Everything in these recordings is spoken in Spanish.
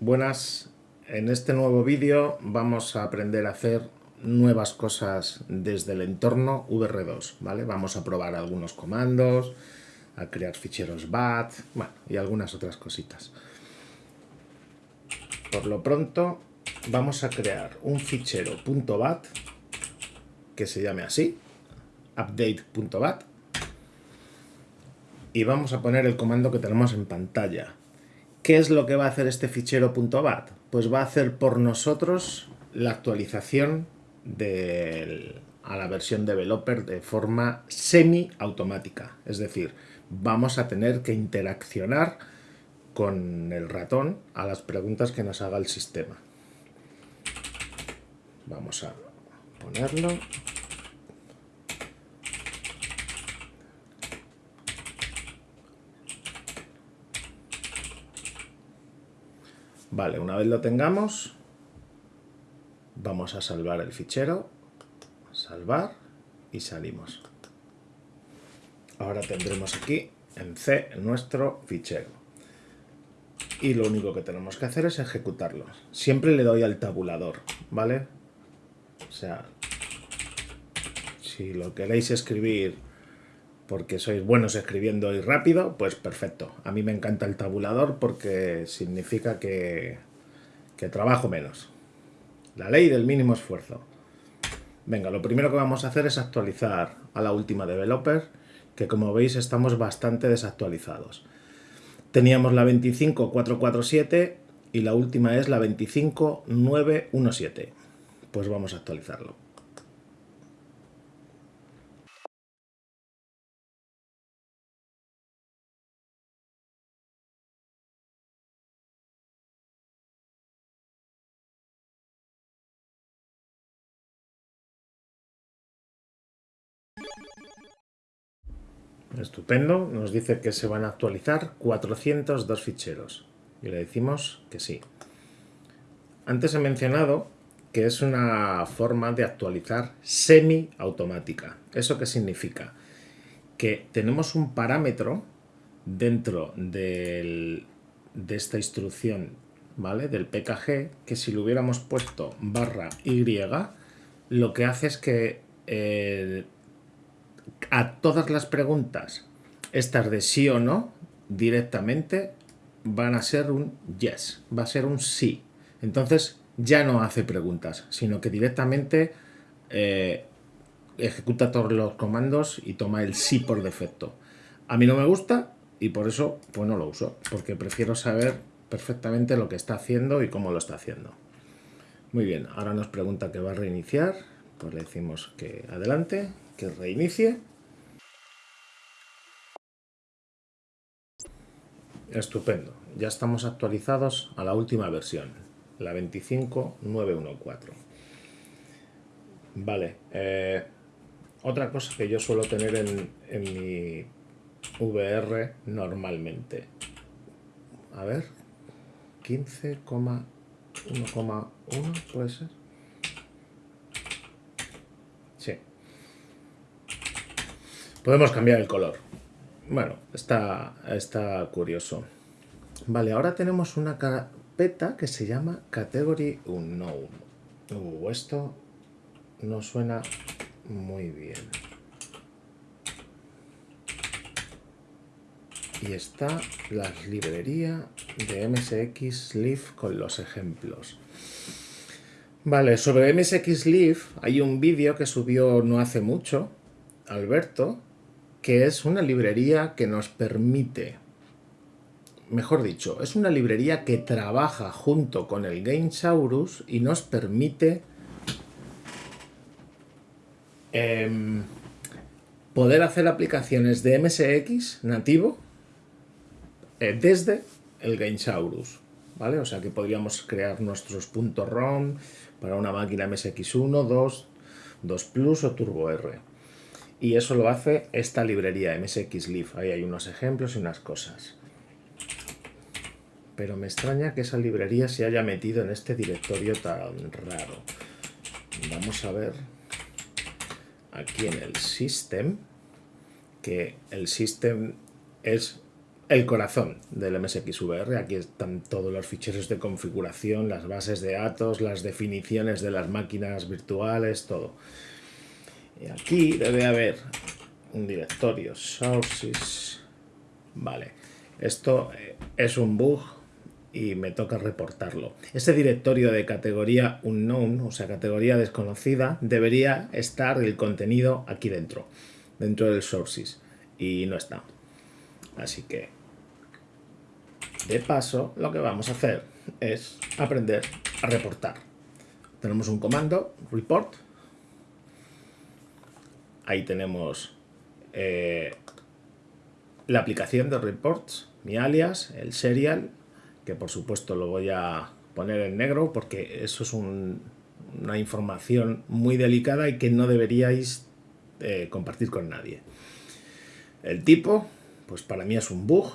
Buenas, en este nuevo vídeo vamos a aprender a hacer nuevas cosas desde el entorno VR2, ¿vale? Vamos a probar algunos comandos, a crear ficheros BAT, bueno, y algunas otras cositas. Por lo pronto vamos a crear un fichero .bat que se llame así, update.bat, y vamos a poner el comando que tenemos en pantalla, ¿Qué es lo que va a hacer este fichero .bat? Pues va a hacer por nosotros la actualización a la versión developer de forma semi-automática. Es decir, vamos a tener que interaccionar con el ratón a las preguntas que nos haga el sistema. Vamos a ponerlo Vale, una vez lo tengamos, vamos a salvar el fichero, salvar y salimos. Ahora tendremos aquí en C nuestro fichero. Y lo único que tenemos que hacer es ejecutarlo. Siempre le doy al tabulador, ¿vale? O sea, si lo queréis escribir porque sois buenos escribiendo y rápido, pues perfecto. A mí me encanta el tabulador porque significa que, que trabajo menos. La ley del mínimo esfuerzo. Venga, lo primero que vamos a hacer es actualizar a la última developer, que como veis estamos bastante desactualizados. Teníamos la 25447 y la última es la 25917. Pues vamos a actualizarlo. Estupendo, nos dice que se van a actualizar 402 ficheros y le decimos que sí. Antes he mencionado que es una forma de actualizar semi-automática. ¿Eso qué significa? Que tenemos un parámetro dentro de esta instrucción, ¿vale? Del PKG, que si lo hubiéramos puesto barra Y, lo que hace es que eh, a todas las preguntas, estas de sí o no, directamente van a ser un yes, va a ser un sí. Entonces ya no hace preguntas, sino que directamente eh, ejecuta todos los comandos y toma el sí por defecto. A mí no me gusta y por eso pues no lo uso, porque prefiero saber perfectamente lo que está haciendo y cómo lo está haciendo. Muy bien, ahora nos pregunta que va a reiniciar, pues le decimos que adelante, que reinicie. Estupendo, ya estamos actualizados a la última versión, la 25914. Vale, eh, otra cosa que yo suelo tener en, en mi VR normalmente. A ver, 15,1,1 puede ser. Podemos cambiar el color. Bueno, está, está curioso. Vale, ahora tenemos una carpeta que se llama Category Unknown. Uh, esto no suena muy bien. Y está la librería de MSX Leaf con los ejemplos. Vale, sobre MSX Leaf hay un vídeo que subió no hace mucho, Alberto, que es una librería que nos permite, mejor dicho, es una librería que trabaja junto con el Gamesaurus y nos permite em, poder hacer aplicaciones de MSX nativo eh, desde el Gamesaurus. ¿Vale? O sea que podríamos crear nuestros .rom para una máquina MSX1, 2, 2 Plus o Turbo R y eso lo hace esta librería MSX. Ahí hay unos ejemplos y unas cosas. Pero me extraña que esa librería se haya metido en este directorio tan raro. Vamos a ver aquí en el system, que el system es el corazón del MSXVR. Aquí están todos los ficheros de configuración, las bases de datos, las definiciones de las máquinas virtuales, todo. Y aquí debe haber un directorio, sources. Vale, esto eh, es un bug y me toca reportarlo. Ese directorio de categoría unknown, o sea, categoría desconocida, debería estar el contenido aquí dentro, dentro del sources, y no está. Así que, de paso, lo que vamos a hacer es aprender a reportar. Tenemos un comando, report. Ahí tenemos eh, la aplicación de reports, mi alias, el serial, que por supuesto lo voy a poner en negro porque eso es una información muy delicada y que no deberíais eh, compartir con nadie. El tipo, pues para mí es un bug.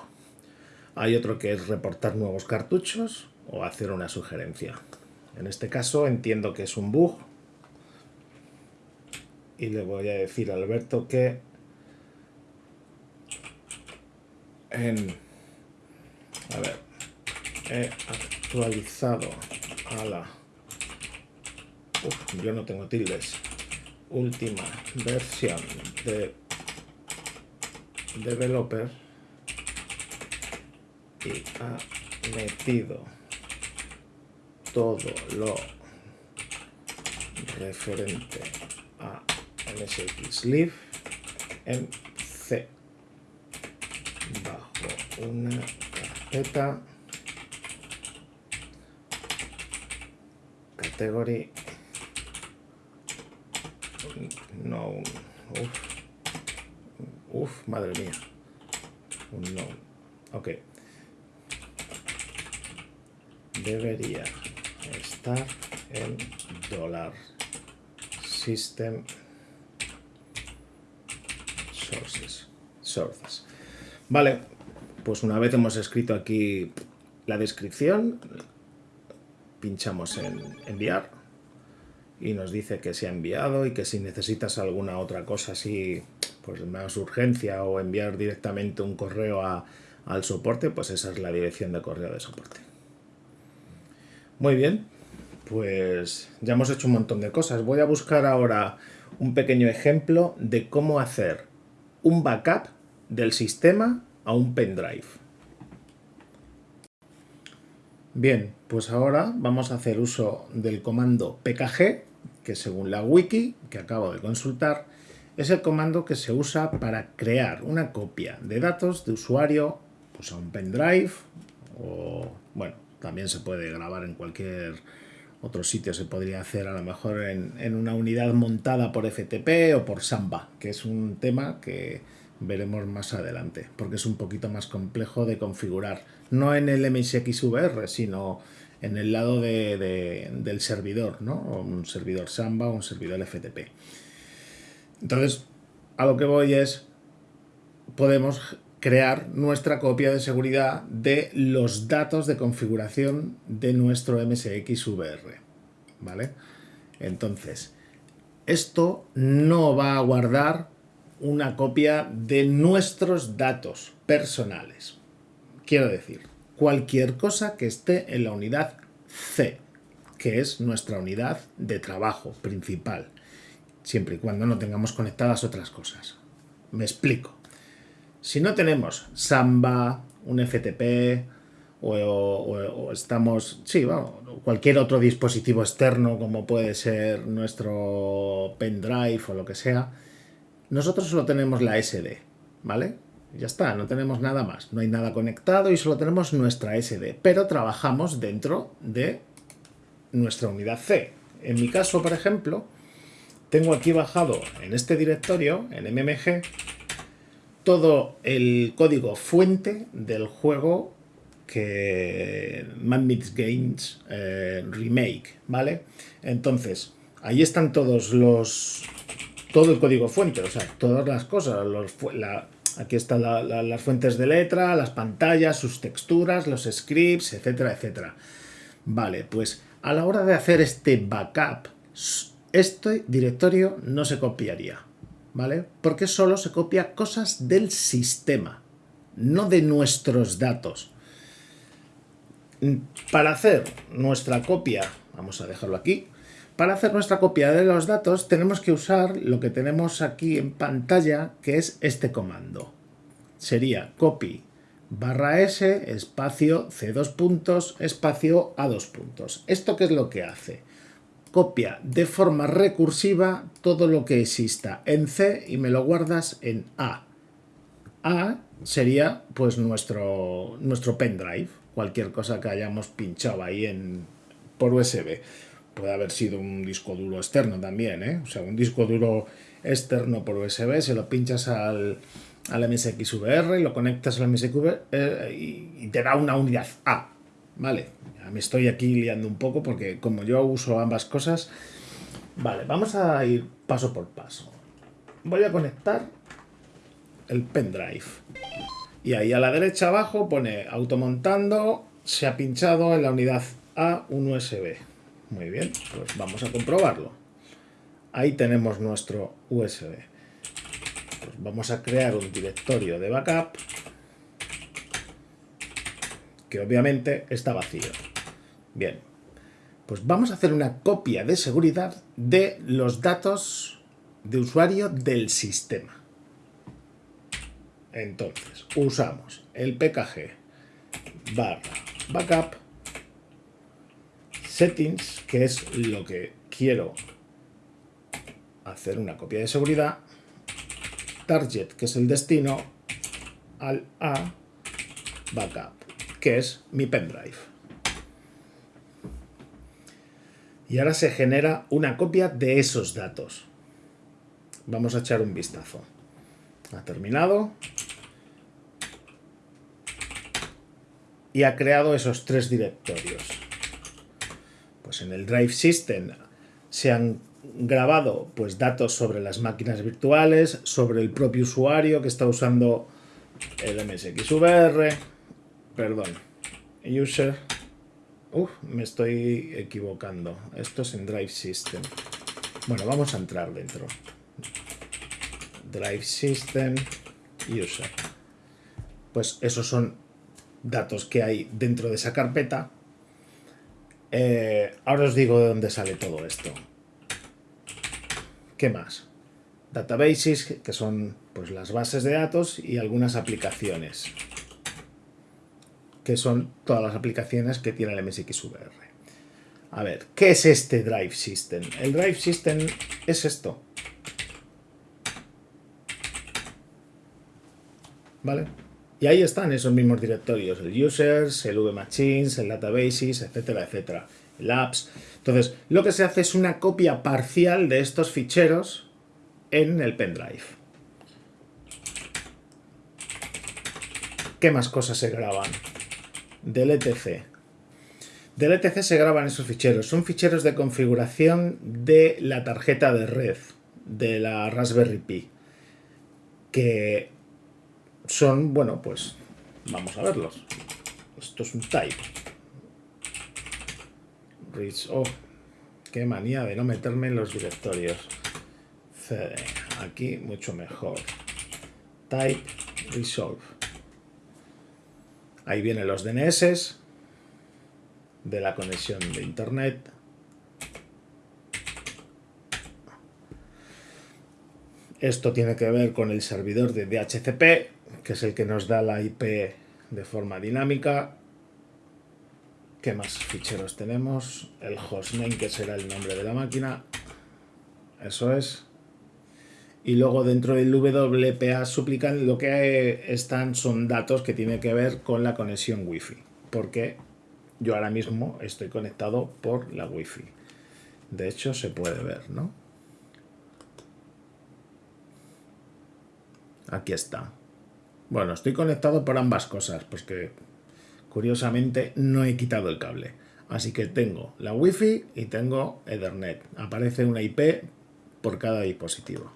Hay otro que es reportar nuevos cartuchos o hacer una sugerencia. En este caso entiendo que es un bug. Y le voy a decir a Alberto que en... A ver, he actualizado a la... Uf, yo no tengo tildes. Última versión de developer y ha metido todo lo referente MSX en C bajo una carpeta category no Uf, madre mía. Un no. Ok. Debería estar en dólar system sources. Sources. Vale, pues una vez hemos escrito aquí la descripción, pinchamos en enviar y nos dice que se ha enviado y que si necesitas alguna otra cosa así pues más urgencia o enviar directamente un correo al soporte, pues esa es la dirección de correo de soporte. Muy bien, pues ya hemos hecho un montón de cosas. Voy a buscar ahora un pequeño ejemplo de cómo hacer un backup del sistema a un pendrive. Bien, pues ahora vamos a hacer uso del comando pkg, que según la wiki que acabo de consultar, es el comando que se usa para crear una copia de datos de usuario pues a un pendrive o bueno, también se puede grabar en cualquier otro sitio, se podría hacer a lo mejor en, en una unidad montada por FTP o por Samba, que es un tema que veremos más adelante, porque es un poquito más complejo de configurar, no en el MSXVR, sino en el lado de, del servidor, ¿no? un servidor Samba o un servidor FTP. Entonces, a lo que voy es, podemos crear nuestra copia de seguridad de los datos de configuración de nuestro MSX VR. ¿Vale? Entonces, esto no va a guardar una copia de nuestros datos personales. Quiero decir, cualquier cosa que esté en la unidad C, que es nuestra unidad de trabajo principal siempre y cuando no tengamos conectadas otras cosas. Me explico. Si no tenemos Samba, un FTP o, estamos, sí, vamos, cualquier otro dispositivo externo como puede ser nuestro pendrive o lo que sea, nosotros solo tenemos la SD, ¿vale? Ya está, no tenemos nada más, no hay nada conectado y solo tenemos nuestra SD, pero trabajamos dentro de nuestra unidad C. En mi caso, por ejemplo, tengo aquí bajado en este directorio, en MMG, todo el código fuente del juego que Madmix Games eh, Remake, ¿vale? Entonces, ahí están todos los... todo el código fuente, o sea, todas las cosas, aquí están las fuentes de letra, las pantallas, sus texturas, los scripts, etcétera, etcétera. Vale, pues a la hora de hacer este backup este directorio no se copiaría, ¿vale? Porque solo se copia cosas del sistema, no de nuestros datos. Para hacer nuestra copia, vamos a dejarlo aquí, para hacer nuestra copia de los datos tenemos que usar lo que tenemos aquí en pantalla, que es este comando. Sería copy barra s espacio c dos puntos espacio a dos puntos. ¿Esto qué es lo que hace? Copia de forma recursiva todo lo que exista en C y me lo guardas en A. A sería pues nuestro, nuestro pendrive, cualquier cosa que hayamos pinchado ahí en, por USB. Puede haber sido un disco duro externo también, ¿eh? o sea, un disco duro externo por USB, se lo pinchas al, al MSXVR, lo conectas al MSXVR eh, y, te da una unidad A. Vale, me estoy aquí liando un poco porque como yo uso ambas cosas. Vale, vamos a ir paso por paso. Voy a conectar el pendrive. Y ahí a la derecha abajo pone automontando, se ha pinchado en la unidad A un USB. Muy bien, pues vamos a comprobarlo. Ahí tenemos nuestro USB vamos a crear un directorio de backup que obviamente está vacío. Bien, pues vamos a hacer una copia de seguridad de los datos de usuario del sistema. Entonces, usamos el pkg barra backup settings, que es lo que quiero hacer una copia de seguridad, target, que es el destino, al A backup, que es mi pendrive. Y ahora se genera una copia de esos datos. Vamos a echar un vistazo. Ha terminado. Y ha creado esos tres directorios. Pues en el Drive System se han grabado pues, datos sobre las máquinas virtuales, sobre el propio usuario que está usando el MSXVR, perdón, user, Uf, me estoy equivocando, esto es en Drive System. Bueno, vamos a entrar dentro. Drive System, user. Pues esos son datos que hay dentro de esa carpeta. Eh, ahora os digo de dónde sale todo esto. ¿Qué más? Databases, que son pues, las bases de datos y algunas aplicaciones, que son todas las aplicaciones que tiene el MSXVR. A ver, ¿qué es este Drive System? El Drive System es esto. ¿Vale? Y ahí están esos mismos directorios, el users, el vmachines, el databases, etcétera, etcétera, el apps. Entonces, lo que se hace es una copia parcial de estos ficheros en el pendrive. ¿Qué más cosas se graban? Del ETC. Del ETC se graban esos ficheros. Son ficheros de configuración de la tarjeta de red de la Raspberry Pi. Que son, bueno, pues vamos a verlos. Esto es un type. Oh, qué manía de no meterme en los directorios. CD. Aquí mucho mejor. Type Resolve. Ahí vienen los DNS de la conexión de internet. Esto tiene que ver con el servidor de DHCP, que es el que nos da la IP de forma dinámica ¿Qué más ficheros tenemos? El hostname, que será el nombre de la máquina. Eso es. Y luego dentro del WPA suplican lo que están son datos que tienen que ver con la conexión Wi-Fi. Porque yo ahora mismo estoy conectado por la Wi-Fi. De hecho, se puede ver, ¿no? Aquí está. Bueno, estoy conectado por ambas cosas, pues que Curiosamente no he quitado el cable. Así que tengo la Wi-Fi y tengo Ethernet. Aparece una IP por cada dispositivo.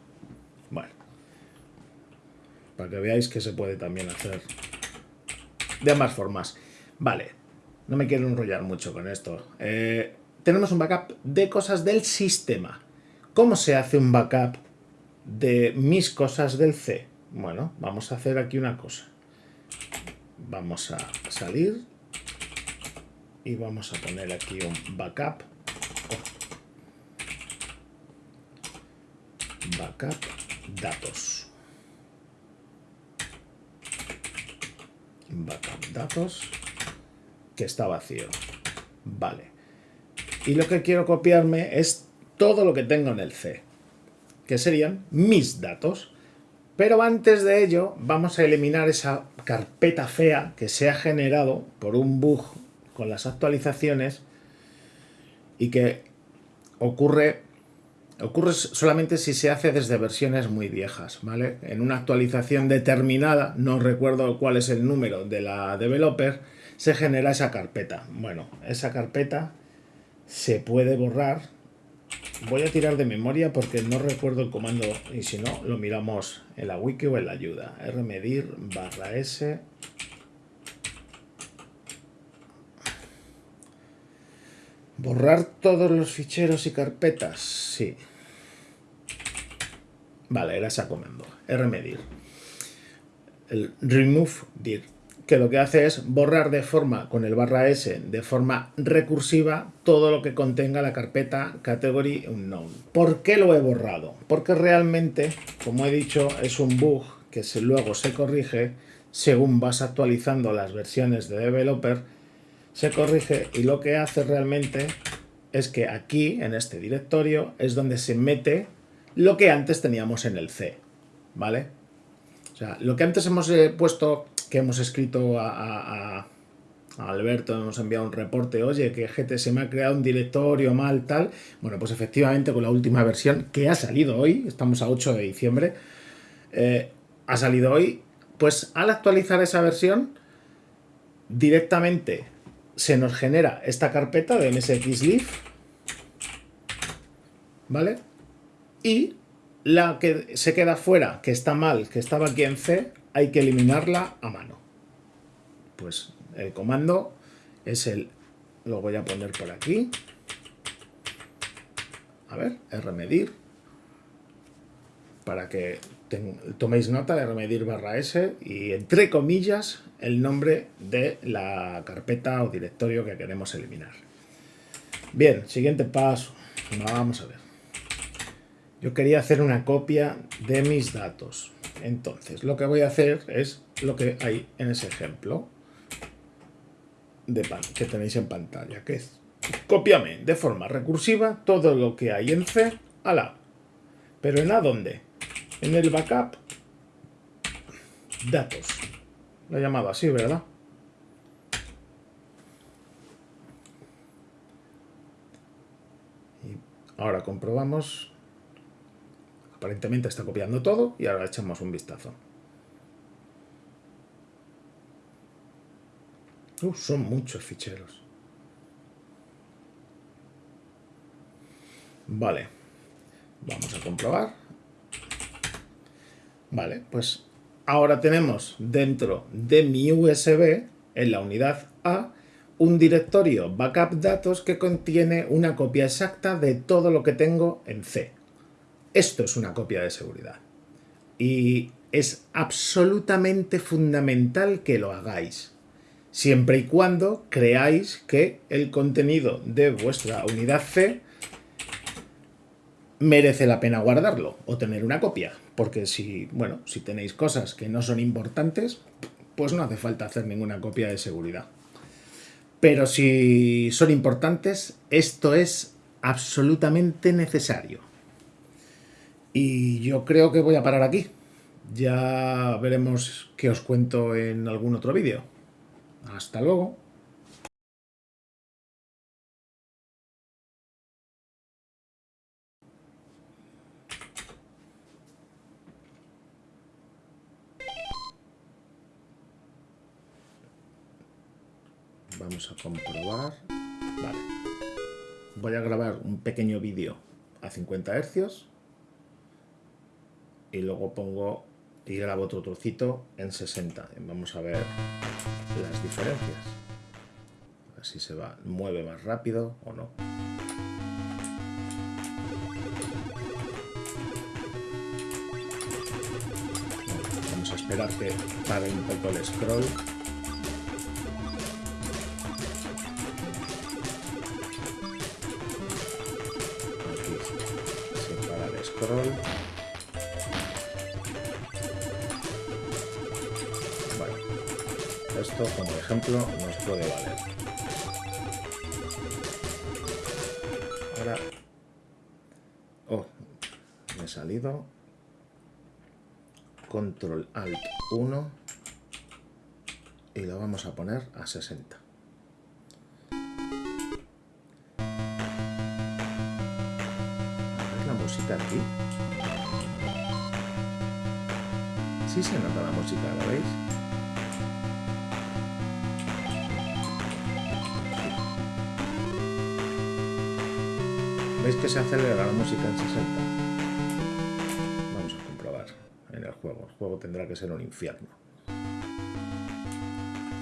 Para que veáis que se puede también hacer de ambas formas. Vale. No me quiero enrollar mucho con esto. Eh, tenemos un backup de cosas del sistema. ¿Cómo se hace un backup de mis cosas del C? Bueno, vamos a hacer aquí una cosa. vamos a salir y vamos a poner aquí un backup. Backup datos. Backup datos que está vacío. Vale. Y lo que quiero copiarme es todo lo que tengo en el C, que serían mis datos. Pero antes de ello vamos a eliminar esa carpeta fea que se ha generado por un bug con las actualizaciones y que ocurre, ocurre solamente si se hace desde versiones muy viejas, ¿vale? En una actualización determinada, no recuerdo cuál es el número de la developer, se genera esa carpeta. Bueno, esa carpeta se puede borrar Voy a tirar de memoria porque no recuerdo el comando y si no lo miramos en la wiki o en la ayuda. rmedir barra s ¿Borrar todos los ficheros y carpetas? Sí. Vale, era ese comando. rmedir. El remove dir que lo que hace es borrar de forma, con el barra S, de forma recursiva, todo lo que contenga la carpeta category unknown. ¿Por qué lo he borrado? Porque realmente, como he dicho, es un bug que luego se corrige según vas actualizando las versiones de developer, se corrige y lo que hace realmente es que aquí, en este directorio, es donde se mete lo que antes teníamos en el C, ¿vale? O sea, lo que antes hemos eh, puesto que hemos escrito a, Alberto, hemos enviado un reporte, oye, que GT se me ha creado un directorio mal, tal. Bueno, pues efectivamente con la última versión que ha salido hoy, estamos a 8 de diciembre, eh, ha salido hoy, pues al actualizar esa versión, directamente se nos genera esta carpeta de msxlib, ¿vale? Y la que se queda fuera, que está mal, que estaba aquí en C, hay que eliminarla a mano. Pues el comando es el... Lo voy a poner por aquí. A ver, rmedir. Para que toméis nota de rmedir barra S y entre comillas el nombre de la carpeta o directorio que queremos eliminar. Bien, siguiente paso. Vamos a ver. Yo quería hacer una copia de mis datos. Entonces, lo que voy a hacer es lo que hay en ese ejemplo de que tenéis en pantalla, que es cópiame de forma recursiva todo lo que hay en C a la ¿Pero en A dónde? En el backup datos. Lo he llamado así, ¿verdad? Y ahora comprobamos Aparentemente está copiando todo y ahora echamos un vistazo. Uh, son muchos ficheros. Vale. Vamos a comprobar. Vale, pues ahora tenemos dentro de mi USB, en la unidad A, un directorio backup datos que contiene una copia exacta de todo lo que tengo en C. Esto es una copia de seguridad. Y es absolutamente fundamental que lo hagáis, siempre y cuando creáis que el contenido de vuestra unidad C merece la pena guardarlo o tener una copia. Porque si, bueno, si tenéis cosas que no son importantes, pues no hace falta hacer ninguna copia de seguridad. Pero si son importantes, esto es absolutamente necesario. Y yo creo que voy a parar aquí. Ya veremos qué os cuento en algún otro vídeo. Hasta luego. Vamos a comprobar. Vale. Voy a grabar un pequeño vídeo a 50 Hz y luego pongo y grabo otro trocito en 60. Vamos a ver las diferencias. A ver si se va, mueve más rápido o no. Vamos a esperar que pare un poco el scroll. scroll. Ejemplo nos puede valer. Ahora... Oh, me he salido. Control Alt 1 y lo vamos a poner a 60. la música aquí? Sí se nota la música, ¿lo veis? ¿Veis que se acelera la música en 60? Vamos a comprobar en el juego. El juego tendrá que ser un infierno.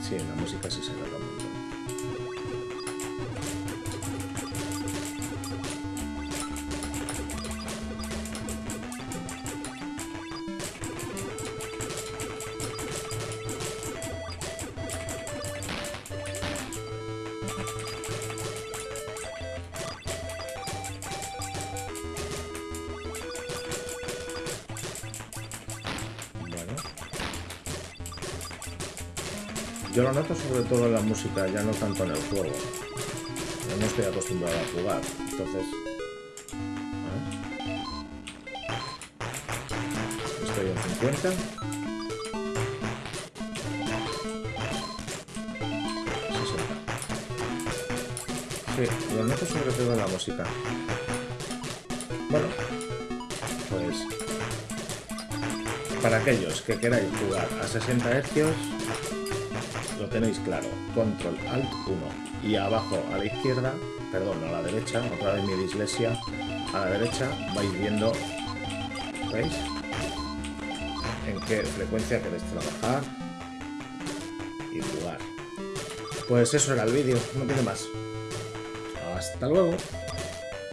Sí, la música se nota un. Yo lo noto sobre todo en la música, ya no tanto en el juego. Yo no estoy acostumbrado a jugar, entonces... Estoy en 50. 60. Sí, lo noto sobre todo en la música. Bueno, pues... Para aquellos que queráis jugar a 60 Hz, tenéis claro, control alt 1 y abajo a la izquierda, perdón, a la derecha, otra vez mi dislexia, a la derecha vais viendo, ¿veis? En qué frecuencia queréis trabajar y jugar. Pues eso era el vídeo, no tiene más. Hasta luego.